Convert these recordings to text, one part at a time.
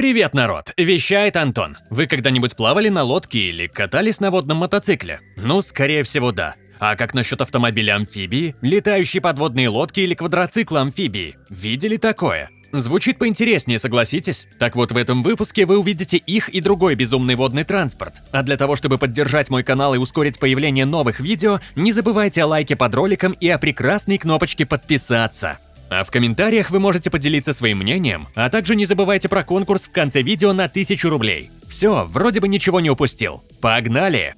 Привет, народ! Вещает Антон. Вы когда-нибудь плавали на лодке или катались на водном мотоцикле? Ну, скорее всего, да. А как насчет автомобиля-амфибии, летающей подводные лодки или квадроцикла-амфибии? Видели такое? Звучит поинтереснее, согласитесь? Так вот, в этом выпуске вы увидите их и другой безумный водный транспорт. А для того, чтобы поддержать мой канал и ускорить появление новых видео, не забывайте о лайке под роликом и о прекрасной кнопочке подписаться. А в комментариях вы можете поделиться своим мнением, а также не забывайте про конкурс в конце видео на 1000 рублей. Все, вроде бы ничего не упустил. Погнали!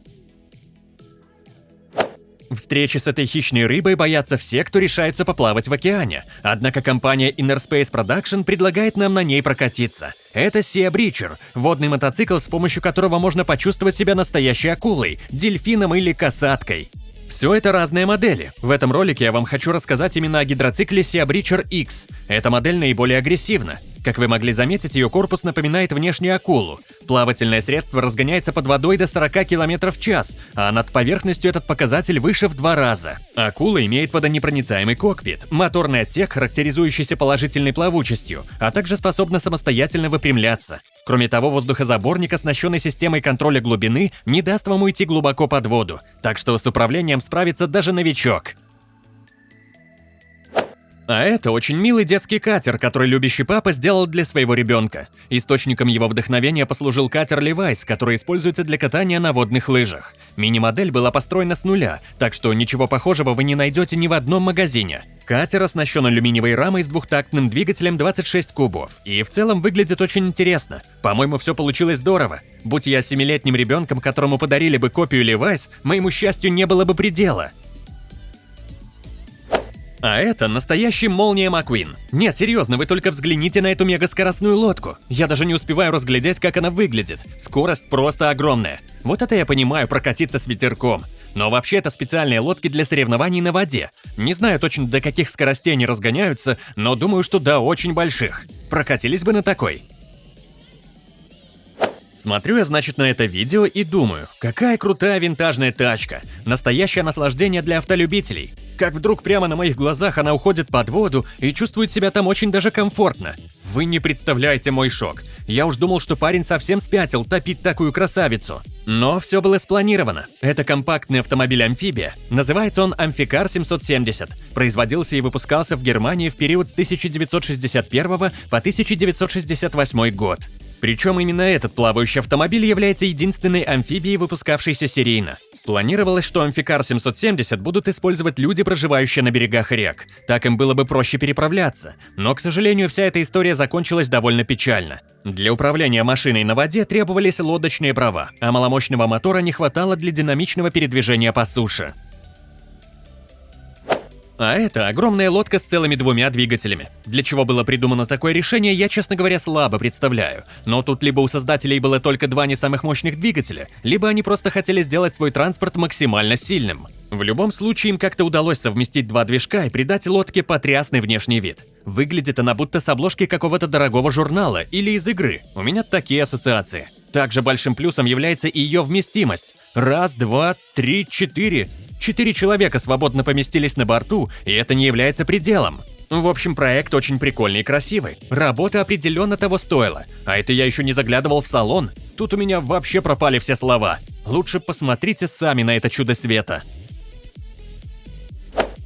Встречи с этой хищной рыбой боятся все, кто решается поплавать в океане. Однако компания Inner Space Production предлагает нам на ней прокатиться. Это Sea Breacher – водный мотоцикл, с помощью которого можно почувствовать себя настоящей акулой, дельфином или касаткой. Все это разные модели. В этом ролике я вам хочу рассказать именно о гидроцикле Sea Breacher X. Эта модель наиболее агрессивна. Как вы могли заметить, ее корпус напоминает внешнюю акулу. Плавательное средство разгоняется под водой до 40 км в час, а над поверхностью этот показатель выше в два раза. Акула имеет водонепроницаемый кокпит, моторный отсек, характеризующийся положительной плавучестью, а также способна самостоятельно выпрямляться. Кроме того, воздухозаборник, оснащенный системой контроля глубины, не даст вам уйти глубоко под воду, так что с управлением справится даже новичок. А это очень милый детский катер, который любящий папа сделал для своего ребенка. Источником его вдохновения послужил катер Levi's, который используется для катания на водных лыжах. Мини-модель была построена с нуля, так что ничего похожего вы не найдете ни в одном магазине. Катер оснащен алюминиевой рамой с двухтактным двигателем 26 кубов, и в целом выглядит очень интересно. По-моему, все получилось здорово. Будь я семилетним ребенком, которому подарили бы копию Levi's, моему счастью не было бы предела. А это настоящий Молния Маквин. Нет, серьезно, вы только взгляните на эту мегаскоростную лодку. Я даже не успеваю разглядеть, как она выглядит. Скорость просто огромная. Вот это я понимаю прокатиться с ветерком. Но вообще это специальные лодки для соревнований на воде. Не знаю точно до каких скоростей они разгоняются, но думаю, что до очень больших. Прокатились бы на такой. Смотрю я, значит, на это видео и думаю, какая крутая винтажная тачка. Настоящее наслаждение для автолюбителей как вдруг прямо на моих глазах она уходит под воду и чувствует себя там очень даже комфортно. Вы не представляете мой шок. Я уж думал, что парень совсем спятил топить такую красавицу. Но все было спланировано. Это компактный автомобиль-амфибия. Называется он Амфикар 770. Производился и выпускался в Германии в период с 1961 по 1968 год. Причем именно этот плавающий автомобиль является единственной амфибией, выпускавшейся серийно. Планировалось, что Амфикар 770 будут использовать люди, проживающие на берегах рек. Так им было бы проще переправляться. Но, к сожалению, вся эта история закончилась довольно печально. Для управления машиной на воде требовались лодочные права, а маломощного мотора не хватало для динамичного передвижения по суше. А это огромная лодка с целыми двумя двигателями. Для чего было придумано такое решение, я, честно говоря, слабо представляю. Но тут либо у создателей было только два не самых мощных двигателя, либо они просто хотели сделать свой транспорт максимально сильным. В любом случае, им как-то удалось совместить два движка и придать лодке потрясный внешний вид. Выглядит она будто с обложки какого-то дорогого журнала или из игры. У меня такие ассоциации. Также большим плюсом является ее вместимость. Раз, два, три, четыре. Четыре человека свободно поместились на борту, и это не является пределом. В общем, проект очень прикольный и красивый. Работа определенно того стоила. А это я еще не заглядывал в салон. Тут у меня вообще пропали все слова. Лучше посмотрите сами на это чудо света.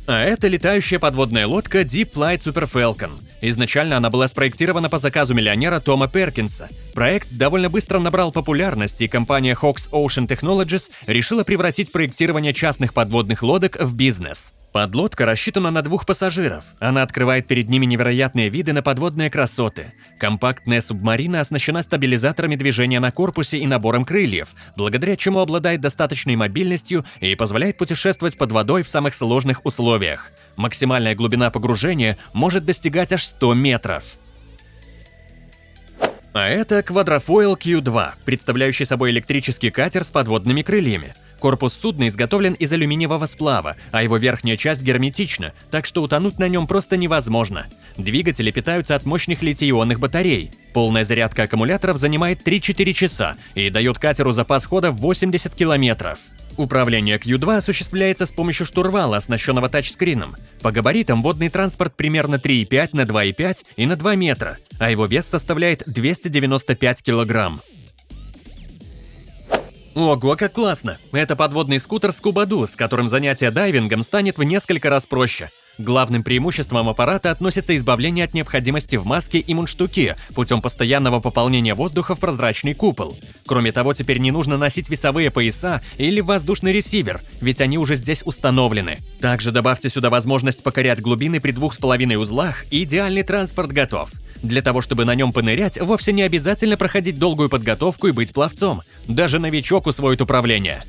А это летающая подводная лодка Deep Flight Super Falcon. Изначально она была спроектирована по заказу миллионера Тома Перкинса. Проект довольно быстро набрал популярность, и компания Hawks Ocean Technologies решила превратить проектирование частных подводных лодок в бизнес. Подлодка рассчитана на двух пассажиров. Она открывает перед ними невероятные виды на подводные красоты. Компактная субмарина оснащена стабилизаторами движения на корпусе и набором крыльев, благодаря чему обладает достаточной мобильностью и позволяет путешествовать под водой в самых сложных условиях. Максимальная глубина погружения может достигать аж 100 метров. А это Quadrofoil Q2, представляющий собой электрический катер с подводными крыльями. Корпус судна изготовлен из алюминиевого сплава, а его верхняя часть герметична, так что утонуть на нем просто невозможно. Двигатели питаются от мощных литий-ионных батарей. Полная зарядка аккумуляторов занимает 3-4 часа и дает катеру запас хода в 80 километров. Управление Q2 осуществляется с помощью штурвала, оснащенного тачскрином. По габаритам водный транспорт примерно 3,5 на 2,5 и на 2 метра, а его вес составляет 295 килограмм. Ого, как классно! Это подводный скутер Скубаду, с которым занятие дайвингом станет в несколько раз проще. Главным преимуществом аппарата относится избавление от необходимости в маске и мундштуке путем постоянного пополнения воздуха в прозрачный купол. Кроме того, теперь не нужно носить весовые пояса или воздушный ресивер, ведь они уже здесь установлены. Также добавьте сюда возможность покорять глубины при двух с половиной узлах, и идеальный транспорт готов. Для того, чтобы на нем понырять, вовсе не обязательно проходить долгую подготовку и быть пловцом. Даже новичок усвоит управление.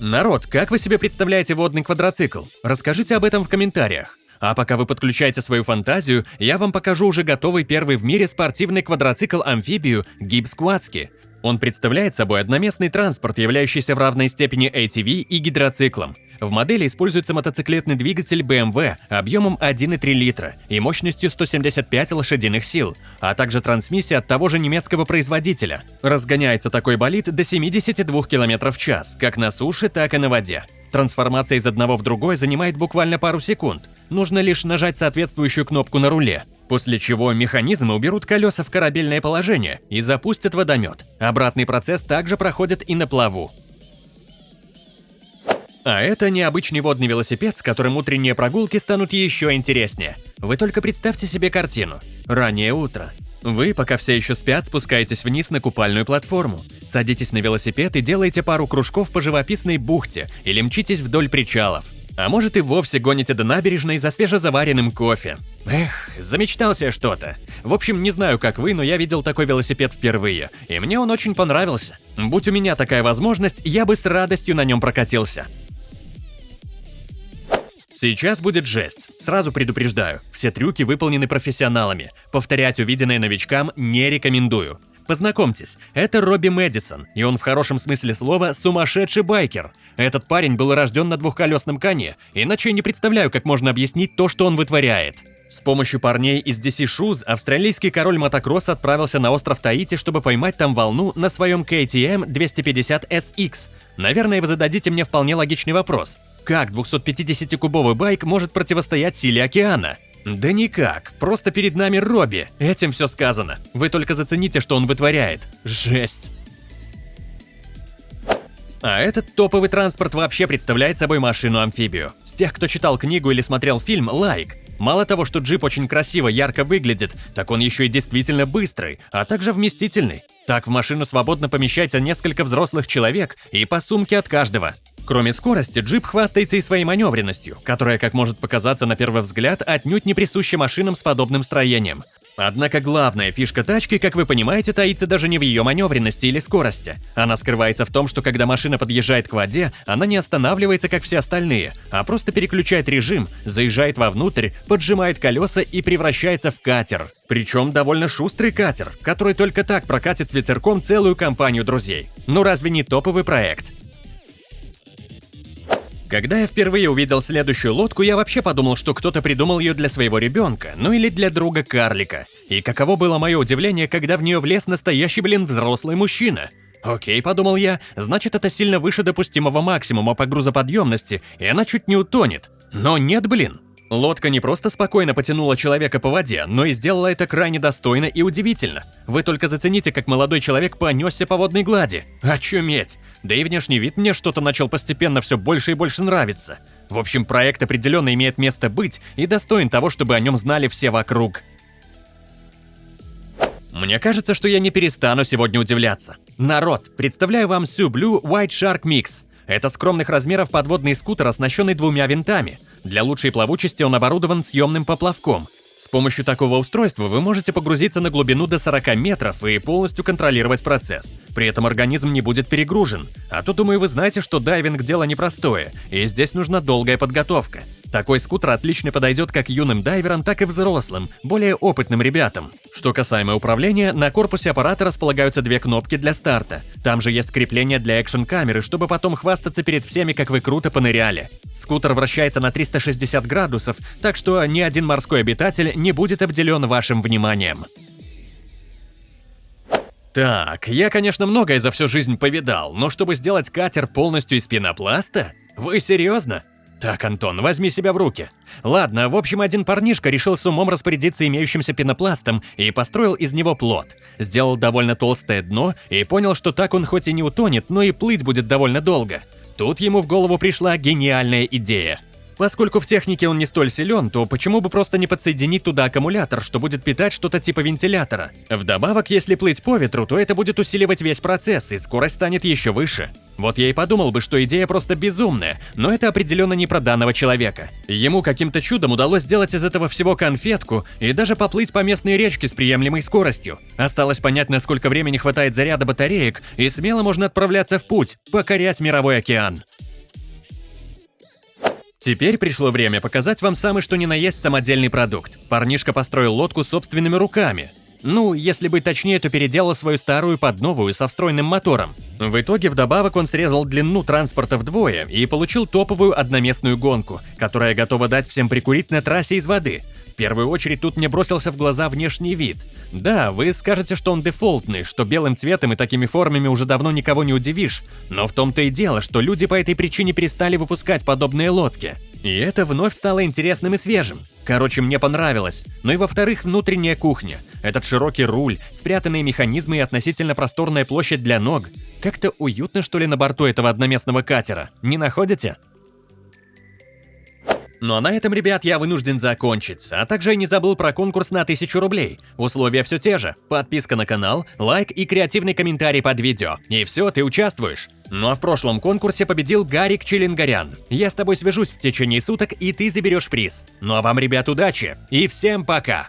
Народ, как вы себе представляете водный квадроцикл? Расскажите об этом в комментариях. А пока вы подключаете свою фантазию, я вам покажу уже готовый первый в мире спортивный квадроцикл-амфибию Gibbs Quadski. Он представляет собой одноместный транспорт, являющийся в равной степени ATV и гидроциклом. В модели используется мотоциклетный двигатель BMW объемом 1,3 литра и мощностью 175 лошадиных сил, а также трансмиссия от того же немецкого производителя. Разгоняется такой болид до 72 км в час, как на суше, так и на воде. Трансформация из одного в другой занимает буквально пару секунд. Нужно лишь нажать соответствующую кнопку на руле. После чего механизмы уберут колеса в корабельное положение и запустят водомет. Обратный процесс также проходит и на плаву. А это необычный водный велосипед, с которым утренние прогулки станут еще интереснее. Вы только представьте себе картину. Раннее утро. Вы, пока все еще спят, спускаетесь вниз на купальную платформу, садитесь на велосипед и делаете пару кружков по живописной бухте или мчитесь вдоль причалов. А может и вовсе гоните до набережной за свежезаваренным кофе. Эх, замечтался что-то. В общем, не знаю, как вы, но я видел такой велосипед впервые, и мне он очень понравился. Будь у меня такая возможность, я бы с радостью на нем прокатился. Сейчас будет жесть. Сразу предупреждаю, все трюки выполнены профессионалами. Повторять увиденное новичкам не рекомендую. Познакомьтесь, это Робби Мэдисон, и он в хорошем смысле слова сумасшедший байкер. Этот парень был рожден на двухколесном коне, иначе я не представляю, как можно объяснить то, что он вытворяет. С помощью парней из DC Shoes австралийский король мотокросса отправился на остров Таити, чтобы поймать там волну на своем KTM 250SX. Наверное, вы зададите мне вполне логичный вопрос. Как 250-кубовый байк может противостоять силе океана? Да никак, просто перед нами Робби, этим все сказано. Вы только зацените, что он вытворяет. Жесть. А этот топовый транспорт вообще представляет собой машину-амфибию. С тех, кто читал книгу или смотрел фильм, лайк. Мало того, что джип очень красиво, ярко выглядит, так он еще и действительно быстрый, а также вместительный. Так в машину свободно помещается несколько взрослых человек и по сумке от каждого. Кроме скорости, джип хвастается и своей маневренностью, которая, как может показаться на первый взгляд, отнюдь не присуща машинам с подобным строением. Однако главная фишка тачки, как вы понимаете, таится даже не в ее маневренности или скорости. Она скрывается в том, что когда машина подъезжает к воде, она не останавливается, как все остальные, а просто переключает режим, заезжает вовнутрь, поджимает колеса и превращается в катер. Причем довольно шустрый катер, который только так прокатит с ветерком целую компанию друзей. Ну разве не топовый проект? Когда я впервые увидел следующую лодку, я вообще подумал, что кто-то придумал ее для своего ребенка, ну или для друга карлика. И каково было мое удивление, когда в нее влез настоящий, блин, взрослый мужчина. Окей, подумал я, значит это сильно выше допустимого максимума по грузоподъемности, и она чуть не утонет. Но нет, блин. Лодка не просто спокойно потянула человека по воде, но и сделала это крайне достойно и удивительно. Вы только зацените, как молодой человек понесся по водной глади. Очуметь! Да и внешний вид мне что-то начал постепенно все больше и больше нравиться. В общем, проект определенно имеет место быть и достоин того, чтобы о нем знали все вокруг. Мне кажется, что я не перестану сегодня удивляться. Народ, представляю вам Blue White Shark Mix. Это скромных размеров подводный скутер, оснащенный двумя винтами – для лучшей плавучести он оборудован съемным поплавком. С помощью такого устройства вы можете погрузиться на глубину до 40 метров и полностью контролировать процесс. При этом организм не будет перегружен. А то, думаю, вы знаете, что дайвинг – дело непростое, и здесь нужна долгая подготовка. Такой скутер отлично подойдет как юным дайверам, так и взрослым, более опытным ребятам. Что касаемо управления, на корпусе аппарата располагаются две кнопки для старта. Там же есть крепление для экшн-камеры, чтобы потом хвастаться перед всеми, как вы круто поныряли. Скутер вращается на 360 градусов, так что ни один морской обитатель не будет обделен вашим вниманием. Так, я, конечно, многое за всю жизнь повидал, но чтобы сделать катер полностью из пенопласта? Вы серьезно? Так, Антон, возьми себя в руки. Ладно, в общем, один парнишка решил с умом распорядиться имеющимся пенопластом и построил из него плот. Сделал довольно толстое дно и понял, что так он хоть и не утонет, но и плыть будет довольно долго. Тут ему в голову пришла гениальная идея. Поскольку в технике он не столь силен, то почему бы просто не подсоединить туда аккумулятор, что будет питать что-то типа вентилятора? Вдобавок, если плыть по ветру, то это будет усиливать весь процесс, и скорость станет еще выше. Вот я и подумал бы, что идея просто безумная, но это определенно не про данного человека. Ему каким-то чудом удалось сделать из этого всего конфетку и даже поплыть по местной речке с приемлемой скоростью. Осталось понять, насколько времени хватает заряда батареек, и смело можно отправляться в путь, покорять мировой океан. Теперь пришло время показать вам самый что ни на есть самодельный продукт. Парнишка построил лодку собственными руками. Ну, если быть точнее, то переделал свою старую под новую со встроенным мотором. В итоге вдобавок он срезал длину транспорта вдвое и получил топовую одноместную гонку, которая готова дать всем прикурить на трассе из воды. В первую очередь тут мне бросился в глаза внешний вид. Да, вы скажете, что он дефолтный, что белым цветом и такими формами уже давно никого не удивишь, но в том-то и дело, что люди по этой причине перестали выпускать подобные лодки. И это вновь стало интересным и свежим. Короче, мне понравилось. Ну и во-вторых, внутренняя кухня. Этот широкий руль, спрятанные механизмы и относительно просторная площадь для ног. Как-то уютно, что ли, на борту этого одноместного катера, не находите? Ну а на этом, ребят, я вынужден закончить. А также я не забыл про конкурс на 1000 рублей. Условия все те же. Подписка на канал, лайк и креативный комментарий под видео. И все, ты участвуешь. Ну а в прошлом конкурсе победил Гарик Челенгарян. Я с тобой свяжусь в течение суток, и ты заберешь приз. Ну а вам, ребят, удачи. И всем пока.